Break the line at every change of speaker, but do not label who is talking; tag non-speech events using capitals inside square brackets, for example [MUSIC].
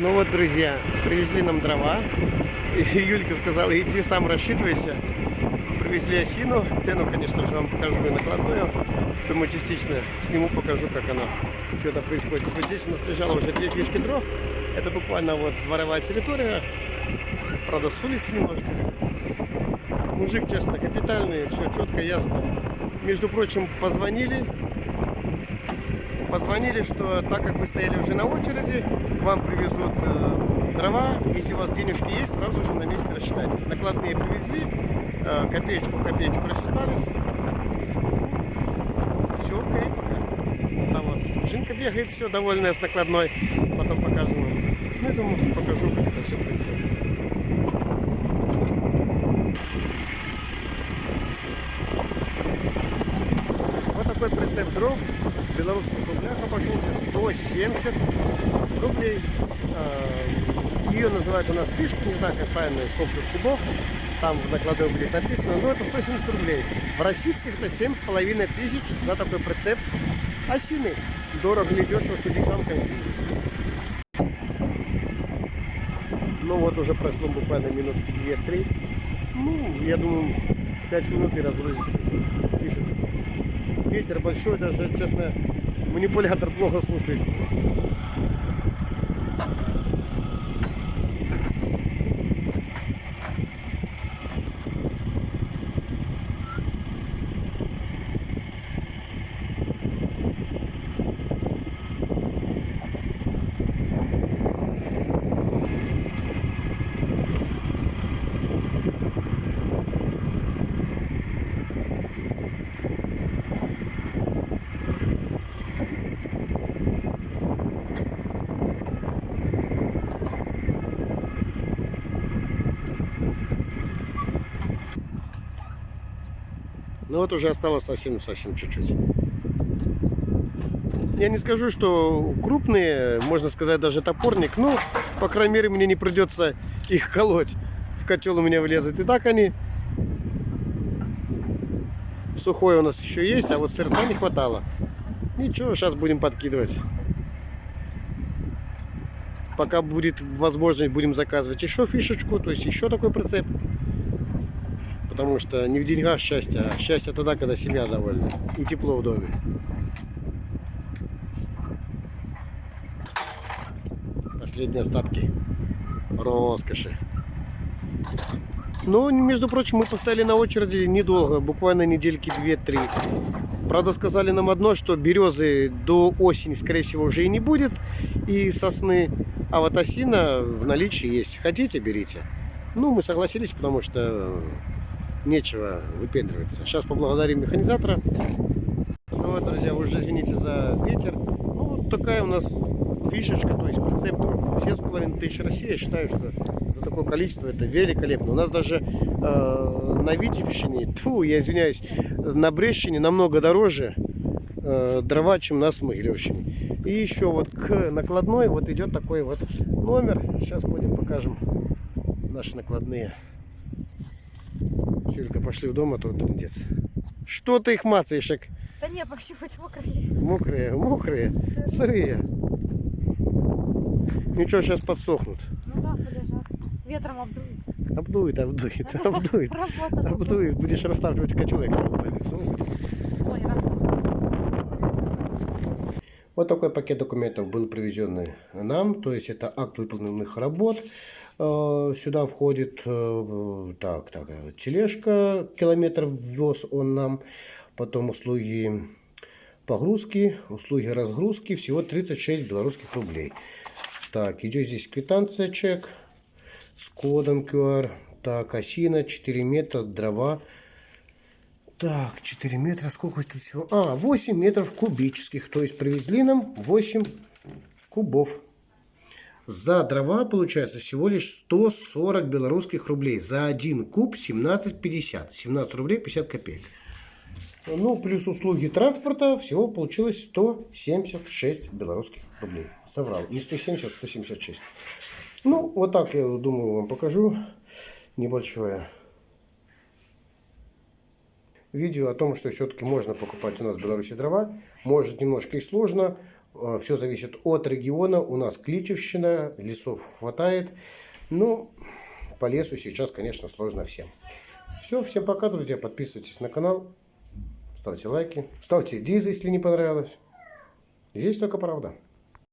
Ну вот, друзья, привезли нам дрова. И Юлька сказала, иди сам рассчитывайся. Привезли осину. Цену, конечно же, вам покажу и накладную. Думаю, частично сниму, покажу, как оно что-то происходит. Вот здесь у нас лежало уже две фишки дров. Это буквально вот дворовая территория. Правда, с улицы немножко. Мужик, честно, капитальный, все четко, ясно. Между прочим, позвонили, позвонили, что так как вы стояли уже на очереди, вам привезут э, дрова. Если у вас денежки есть, сразу же на месте рассчитайтесь. Накладные привезли, э, копеечку в копеечку рассчитались. Все, окей пока. А вот, Жинка бегает, все, довольная с накладной. Потом покажу вам. Ну, я думаю, покажу, как это все происходит. Вот дров в белорусских рублях обошелся 170 рублей. А, Ее называют у нас фишка, не знаю, как правильно, сколько кубов. Там в накладной будет написано, но это 170 рублей. В российских это 7,5 тысяч за такой прицеп осины. Дорого или дешево судить вам, конечно. Ну вот уже прошло буквально минутки 2-3. Ну, я думаю, 5 минут и разгрузится фишечку. Ветер большой, даже, честно, манипулятор плохо слушается. Но вот уже осталось совсем-совсем чуть-чуть. Я не скажу, что крупные, можно сказать, даже топорник. Ну, по крайней мере, мне не придется их колоть. В котел у меня влезут. И так они сухой у нас еще есть, а вот сырца не хватало. Ничего, сейчас будем подкидывать. Пока будет возможность, будем заказывать еще фишечку, то есть еще такой прицеп. Потому что не в деньгах счастье, а счастье тогда, когда семья довольна и тепло в доме. Последние остатки роскоши. Ну, между прочим, мы поставили на очереди недолго, буквально недельки 2-3. Правда, сказали нам одно, что березы до осени, скорее всего, уже и не будет, и сосны. А вот осина в наличии есть. Хотите, берите. Ну, мы согласились, потому что нечего выпендриваться. Сейчас поблагодарим механизатора. Ну вот, друзья, вы уже извините за ветер. Ну, вот такая у нас фишечка, то есть прецепторов 7,5 тысяч России. Я считаю, что за такое количество это великолепно. У нас даже э, на Витебщине, тьфу, я извиняюсь, на Брещине намного дороже э, дрова, чем на Смыгелевщине. И еще вот к накладной вот идет такой вот номер. Сейчас будем покажем наши накладные. Пошли в дом, а то трындец. Что ты их мацаешь? как
Да не, пощупать мокрые.
Мокрые, мокрые, сырые. Ничего, сейчас подсохнут.
Ну да, полежат. Ветром обдует.
Обдует, обдует, [LAUGHS] обдует. Обдует. Будешь расставливать лицу.
Ой.
Вот такой пакет документов был привезен нам, то есть это акт выполненных работ. Э, Сюда входит э, так, так, тележка, километр ввез он нам, потом услуги погрузки, услуги разгрузки, всего 36 белорусских рублей. Так, идет здесь квитанция, чек с кодом QR. Так, осина, 4 метра, дрова. Так, 4 метра, сколько тут всего? А, 8 метров кубических, то есть привезли нам 8 кубов. За дрова получается всего лишь 140 белорусских рублей. За один куб 17,50. 17 рублей 50 копеек. Ну, плюс услуги транспорта, всего получилось 176 белорусских рублей. Соврал. Не 170, а 176. Ну, вот так, я думаю, вам покажу небольшое видео о том, что все-таки можно покупать у нас в Беларуси дрова. Может, немножко и сложно. Все зависит от региона. У нас Кличевщина, лесов хватает. Ну, по лесу сейчас, конечно, сложно всем. Все, всем пока, друзья. Подписывайтесь на канал, ставьте лайки, ставьте дизы, если не понравилось. Здесь только правда.